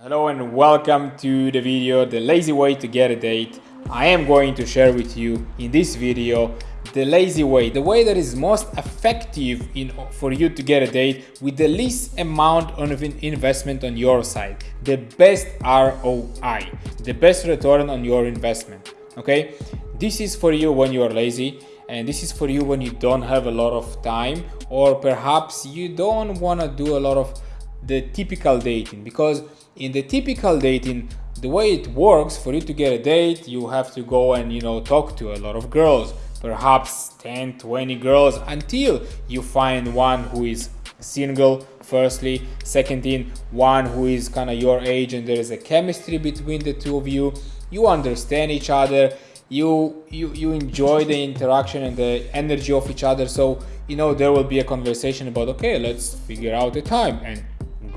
Hello and welcome to the video The Lazy Way to Get a Date. I am going to share with you in this video the lazy way, the way that is most effective in for you to get a date with the least amount of investment on your side, the best ROI, the best return on your investment. Okay, this is for you when you are lazy and this is for you when you don't have a lot of time or perhaps you don't want to do a lot of the typical dating because in the typical dating the way it works for you to get a date you have to go and you know talk to a lot of girls perhaps 10 20 girls until you find one who is single firstly. Second thing one who is kind of your age and there is a chemistry between the two of you. You understand each other. You you you enjoy the interaction and the energy of each other. So you know there will be a conversation about okay let's figure out the time. And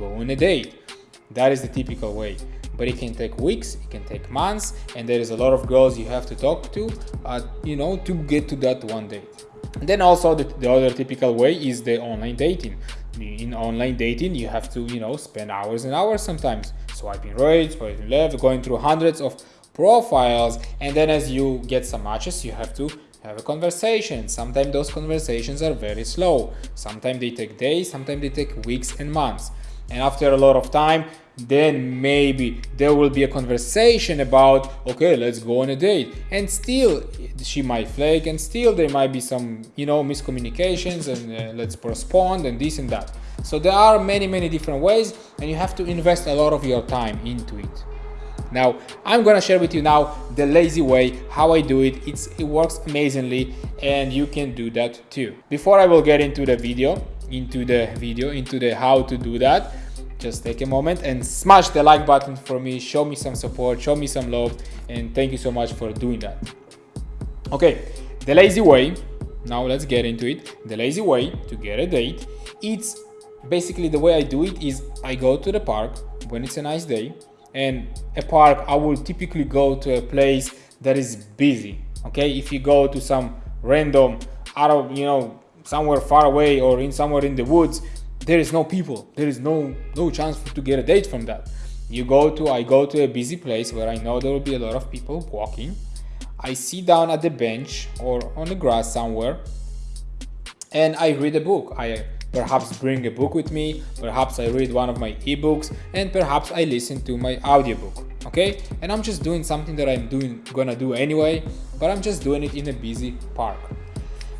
go on a date that is the typical way. But it can take weeks it can take months and there is a lot of girls you have to talk to uh, you know to get to that one date. And then also the, the other typical way is the online dating. In online dating you have to you know spend hours and hours sometimes swiping right swiping left going through hundreds of profiles. And then as you get some matches you have to have a conversation. Sometimes those conversations are very slow. Sometimes they take days sometimes they take weeks and months and after a lot of time then maybe there will be a conversation about okay let's go on a date and still she might flake and still there might be some you know miscommunications and uh, let's postpone and this and that so there are many many different ways and you have to invest a lot of your time into it now, I'm gonna share with you now the lazy way, how I do it. It's, it works amazingly and you can do that too. Before I will get into the video, into the video, into the how to do that, just take a moment and smash the like button for me, show me some support, show me some love, and thank you so much for doing that. Okay, the lazy way, now let's get into it. The lazy way to get a date, it's basically the way I do it is I go to the park when it's a nice day, and a park i will typically go to a place that is busy okay if you go to some random out of you know somewhere far away or in somewhere in the woods there is no people there is no no chance to get a date from that you go to i go to a busy place where i know there will be a lot of people walking i sit down at the bench or on the grass somewhere and i read a book i Perhaps bring a book with me, perhaps I read one of my ebooks, and perhaps I listen to my audiobook. Okay? And I'm just doing something that I'm doing gonna do anyway, but I'm just doing it in a busy park.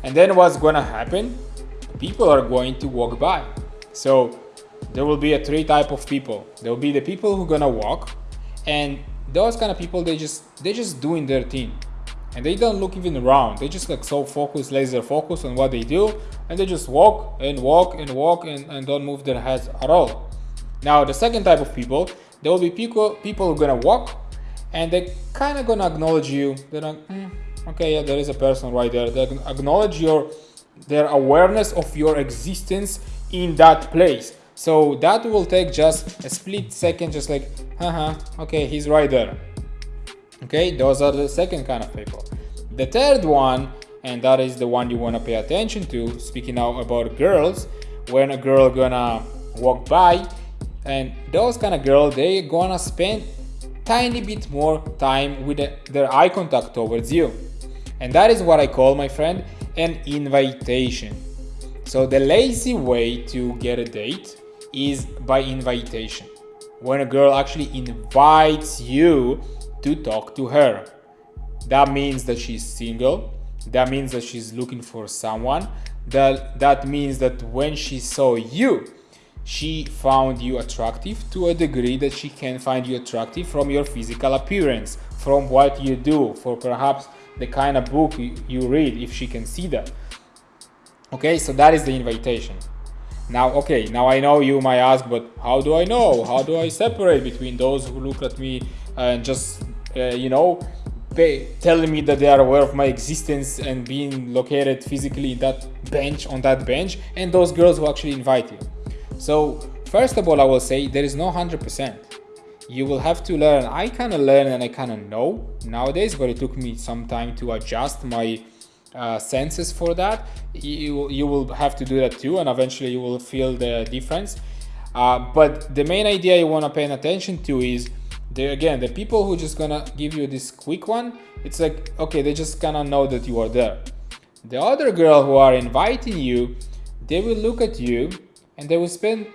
And then what's gonna happen? People are going to walk by. So there will be a three type of people. There will be the people who are gonna walk, and those kind of people they just they just doing their thing and they don't look even around they just like so focused laser focus on what they do and they just walk and walk and walk and, and don't move their heads at all now the second type of people there will be people people who are gonna walk and they kind of gonna acknowledge you they're like mm, okay yeah there is a person right there they acknowledge your their awareness of your existence in that place. So that will take just a split second just like haha okay he's right there. Okay those are the second kind of people. The third one and that is the one you want to pay attention to speaking now about girls when a girl gonna walk by and those kind of girl they gonna spend tiny bit more time with the, their eye contact towards you and that is what i call my friend an invitation so the lazy way to get a date is by invitation when a girl actually invites you to talk to her. That means that she's single. That means that she's looking for someone. That, that means that when she saw you, she found you attractive to a degree that she can find you attractive from your physical appearance, from what you do, for perhaps the kind of book you read, if she can see that. Okay, so that is the invitation. Now, okay, now I know you might ask, but how do I know? How do I separate between those who look at me and just uh, you know pay, telling me that they are aware of my existence and being located physically in that bench on that bench and those girls who actually invite you so first of all i will say there is no 100% you will have to learn. I kind of learn and i kind of know nowadays but it took me some time to adjust my uh, senses for that. You, you will have to do that too and eventually you will feel the difference. Uh, but the main idea you want to pay attention to is the, again the people who just gonna give you this quick one it's like okay they just gonna know that you are there. The other girl who are inviting you they will look at you and they will spend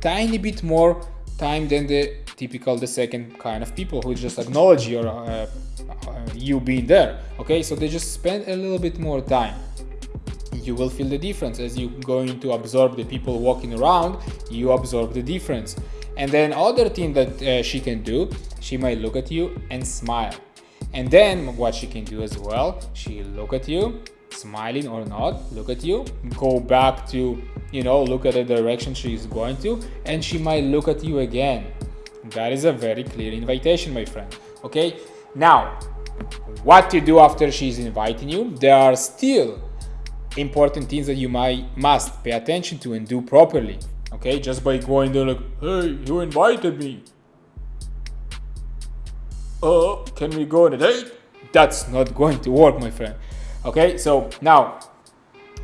tiny bit more time than the typical the second kind of people who just acknowledge your uh, uh, you being there okay? So they just spend a little bit more time. You will feel the difference. As you going to absorb the people walking around you absorb the difference. And then other thing that uh, she can do she might look at you and smile. And then what she can do as well she look at you smiling or not look at you. Go back to you know look at the direction she's going to and she might look at you again. That is a very clear invitation my friend okay? Now what to do after she's inviting you? There are still important things that you might must pay attention to and do properly okay? Just by going there like hey you invited me. Uh can we go on a date? That's not going to work my friend okay so now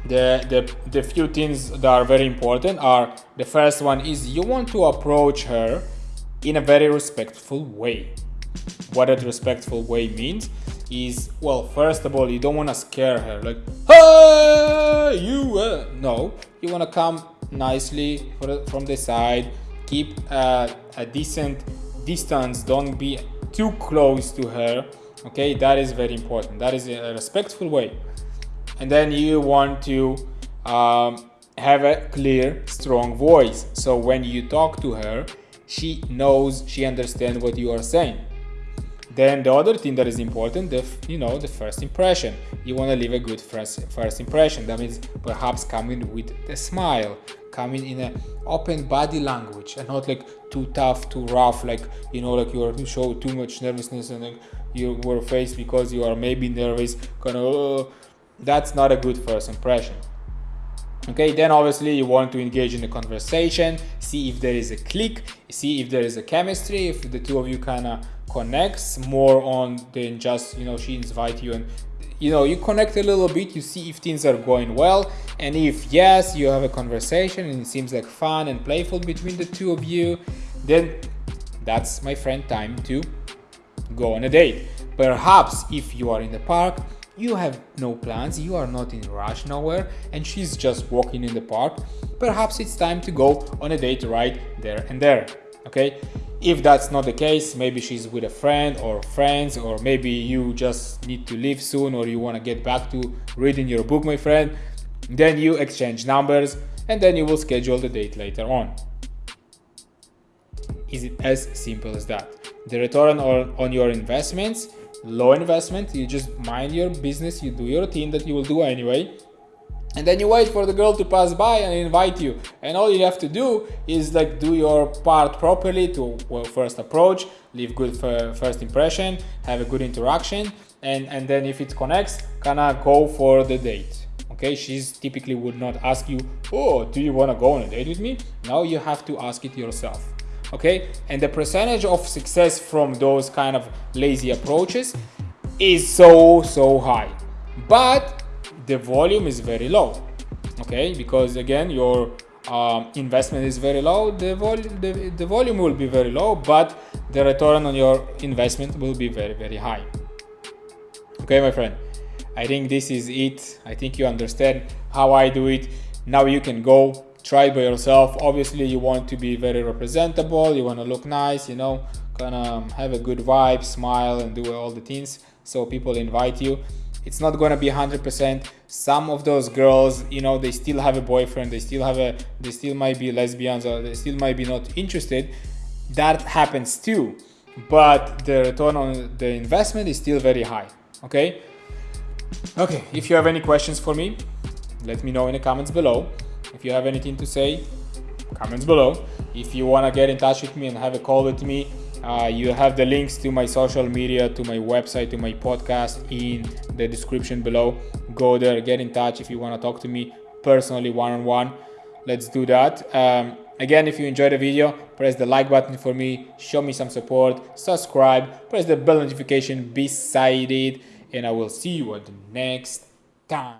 the, the the few things that are very important are the first one is you want to approach her in a very respectful way. What a respectful way means is well first of all you don't want to scare her like hey you uh, no. You want to come nicely from the side keep uh, a decent distance don't be too close to her okay that is very important. That is a respectful way. And then you want to um, have a clear strong voice. So when you talk to her she knows she understands what you are saying. Then the other thing that is important the you know the first impression. You want to leave a good first first impression. That means perhaps coming with a smile coming in an open body language and not like too tough too rough like you know like you are you show too much nervousness and like your faced because you are maybe nervous kind of uh, that's not a good first impression. Okay then obviously you want to engage in a conversation see if there is a click see if there is a chemistry if the two of you kind of connects more on than just you know she invite you and you know you connect a little bit you see if things are going well and if yes you have a conversation and it seems like fun and playful between the two of you then that's my friend time to go on a date perhaps if you are in the park you have no plans, you are not in rush nowhere, and she's just walking in the park, perhaps it's time to go on a date right there and there, okay? If that's not the case, maybe she's with a friend or friends, or maybe you just need to leave soon or you want to get back to reading your book, my friend, then you exchange numbers and then you will schedule the date later on. Is it as simple as that? The return on, on your investments low investment you just mind your business you do your thing that you will do anyway. And then you wait for the girl to pass by and invite you. And all you have to do is like do your part properly to well, first approach leave good first impression have a good interaction and and then if it connects kind of go for the date. Okay? She's typically would not ask you oh do you want to go on a date with me? Now you have to ask it yourself okay? And the percentage of success from those kind of lazy approaches is so so high. But the volume is very low. Okay? Because again your um, investment is very low the volume the, the volume will be very low but the return on your investment will be very very high. Okay my friend? I think this is it. I think you understand how i do it. Now you can go try by yourself. Obviously you want to be very representable. You want to look nice you know kind of um, have a good vibe smile and do all the things so people invite you. It's not gonna be 100% some of those girls you know they still have a boyfriend they still have a they still might be lesbians or they still might be not interested. That happens too but the return on the investment is still very high okay? Okay if you have any questions for me let me know in the comments below if you have anything to say, comments below. If you want to get in touch with me and have a call with me, uh, you have the links to my social media, to my website, to my podcast in the description below. Go there, get in touch if you want to talk to me personally, one on one. Let's do that. Um, again, if you enjoyed the video, press the like button for me, show me some support, subscribe, press the bell notification beside it, and I will see you at the next time.